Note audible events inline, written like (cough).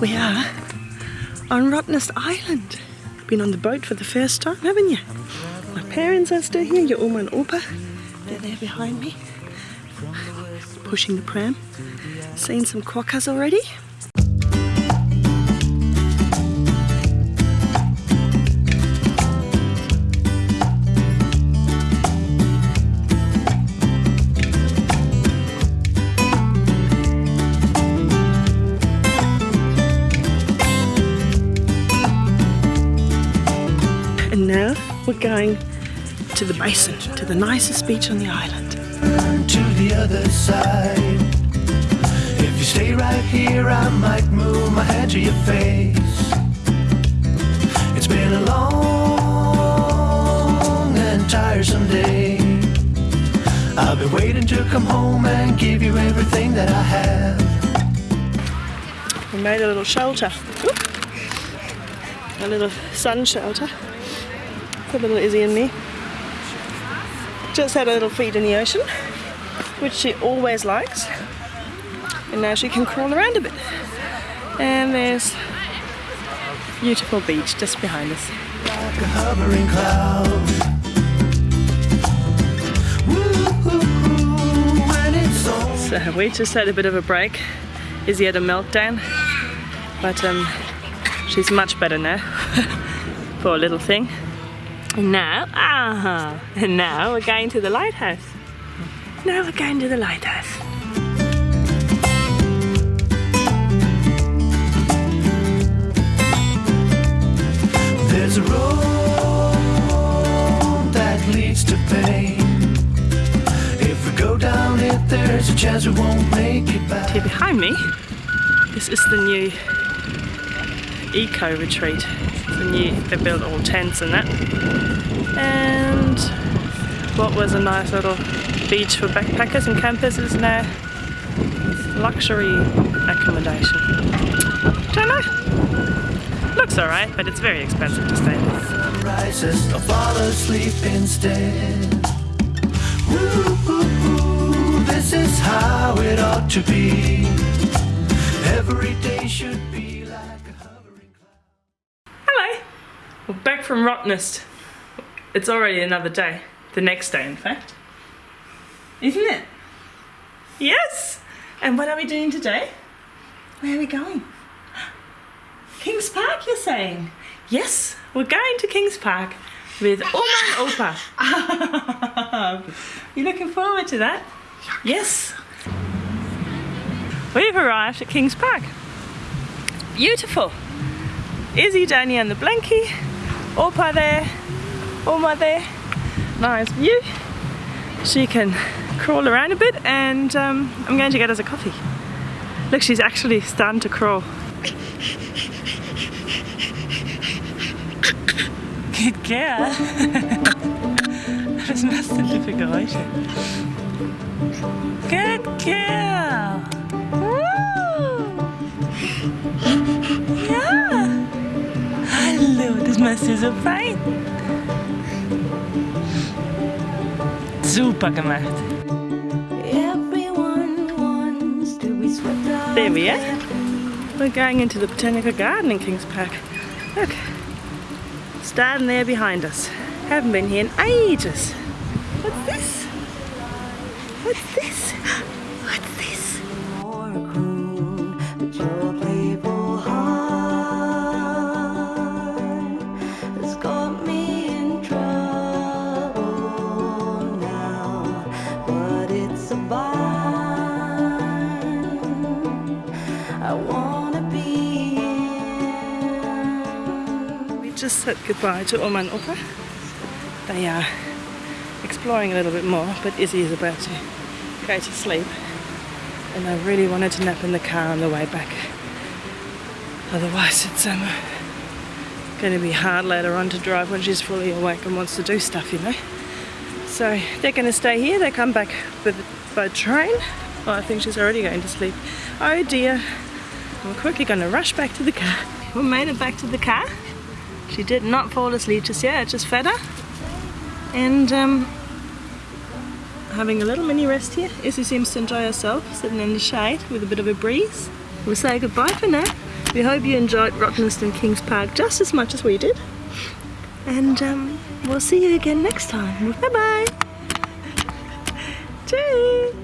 We are on Rottnest Island. Been on the boat for the first time, haven't you? My parents are still here, your Oma and Opa. They're there behind me. Pushing the pram. Seen some quokkas already. Now we're going to the basin, to the nicest beach on the island. to the other side. If you stay right here, I might move my head to your face. It's been a long and tiresome day. I'll be waiting to come home and give you everything that I have. We made a little shelter. Oop. A little sun shelter for little Izzy and me. Just had a little feed in the ocean, which she always likes. And now she can crawl around a bit. And there's beautiful beach just behind us. Like a hovering cloud. Woo-hoo-hoo, when it's all So we just had a bit of a break. Izzy had a meltdown, but um, she's much better now. (laughs) Poor little thing. And now, ah, and now we're going to the lighthouse. Now we're going to the lighthouse. There's a road that leads to pain. If we go down it, there's a chance we won't make it back. Here behind me, this is the new eco retreat. New, they built all tents and that. And what was a nice little beach for backpackers and campers is now luxury accommodation. Don't know. Looks alright, but it's very expensive to stay I'll fall asleep instead. Woo-hoo-hoo, this is how it ought to be. Every day should be like a! We're back from Rottnest. It's already another day. The next day, in fact. Isn't it? Yes! And what are we doing today? Where are we going? (gasps) Kings Park, you're saying? Yes, we're going to Kings Park with Oma (laughs) and Opa. you looking forward to that? Yes. We've arrived at Kings Park. Beautiful. Izzy, Danny and the blankie. Opa there. Oma there. Nice view. She can crawl around a bit and um, I'm going to get us a coffee. Look, she's actually starting to crawl. Good girl. Was machst du für Geräusche? Good girl. Hallo, das machst du so fein. Super gemacht. Everyone wants to be swept up. There we are. We're going into the Botanical Garden in Kings Park. Look. Starting there behind us. Haven't been here in ages. What's this? What's this? I wanna be in. We just said goodbye to Oma and Opa. They are exploring a little bit more, but Izzy is about to go to sleep. And I really wanted to nap in the car on the way back. Otherwise it's um, going to be hard later on to drive when she's fully awake and wants to do stuff, you know. So they're going to stay here. They come back with, by train. Oh, I think she's already going to sleep. Oh dear. I'm quickly going to rush back to the car. (laughs) We made it back to the car. She did not fall asleep just yet. Just fed her. And um, having a little mini rest here. Izzy seems to enjoy herself, sitting in the shade with a bit of a breeze. We'll say goodbye for now. We hope you enjoyed Rottnest and Kings Park just as much as we did. And um, we'll see you again next time. Bye bye. Cheers.